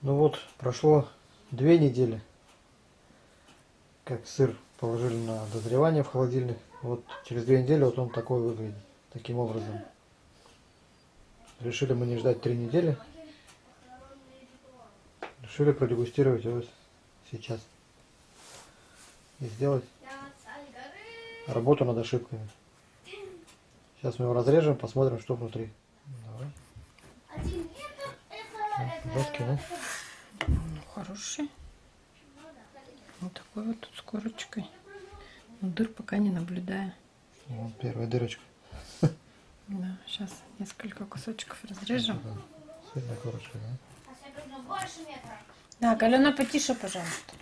Ну вот, прошло две недели, как сыр положили на дозревание в холодильник. Вот через две недели вот он такой выглядит, таким образом. Решили мы не ждать три недели. Решили продегустировать его сейчас. И сделать работу над ошибками. Сейчас мы его разрежем, посмотрим, что внутри. Жесткий, ну. Ну, хороший. Вот такой вот тут с корочкой. Но дыр пока не наблюдаю. Вот первая дырочка. Да, сейчас несколько кусочков разрежем. Сырная корочка, да? Да, Галена, потише, пожалуйста.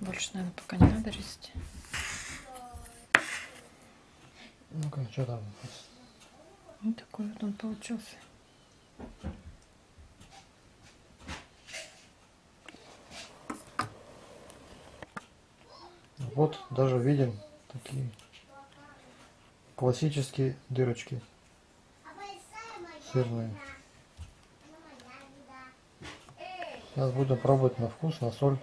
Больше, наверное, пока не надо резать. Что там? Вот такой вот он получился. Вот даже видим такие классические дырочки сырные. Сейчас будем пробовать на вкус, на соль.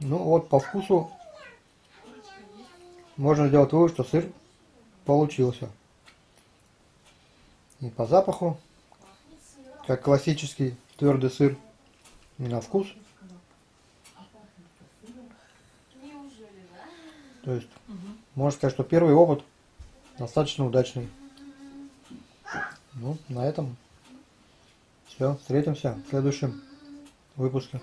Ну вот по вкусу можно сделать вывод, что сыр получился. И по запаху, как классический твердый сыр, и на вкус. То есть, можно сказать, что первый опыт достаточно удачный. Ну, на этом все. Встретимся в следующем выпуске.